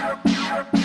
Shut up, shut up.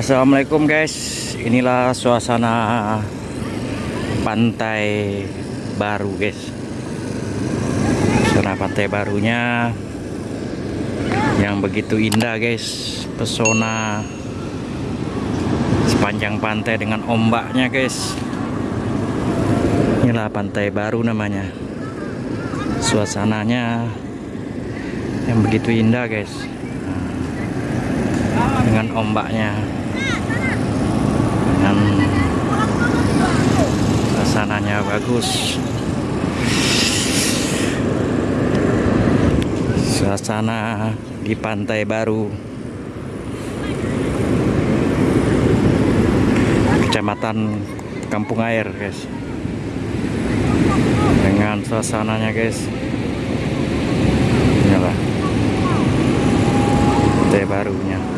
Assalamualaikum guys. Inilah suasana pantai baru guys. Suasana pantai barunya yang begitu indah guys. Pesona sepanjang pantai dengan ombaknya guys. Inilah pantai baru namanya. Suasananya yang begitu indah guys. Dengan ombaknya dengan suasananya bagus. Suasana di pantai baru. Kecamatan kampung air guys. Dengan suasananya guys. Inilah. Pantai barunya.